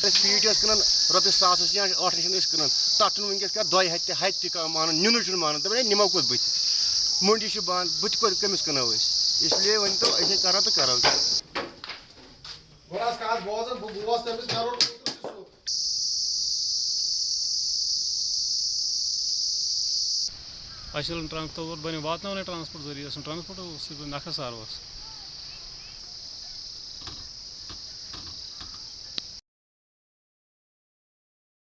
हालत अगर युथे रूद तो तेल गर चारवायन पन्न त्रावन या त्रत सन दरियावस फीट कन रपस सास या ठ लच कन तथ वनकस क्या दो हथ हथ मान नुन मान दप निमो कोत बुत मुंडी बंद बुत कमिस कनो इसलिए वन तो अ करो तो करो असल ट्रांसपोर्ट बन वातावन ट्रांसपोर्ट ज़रिए ट्रांसपोर्ट नखा सार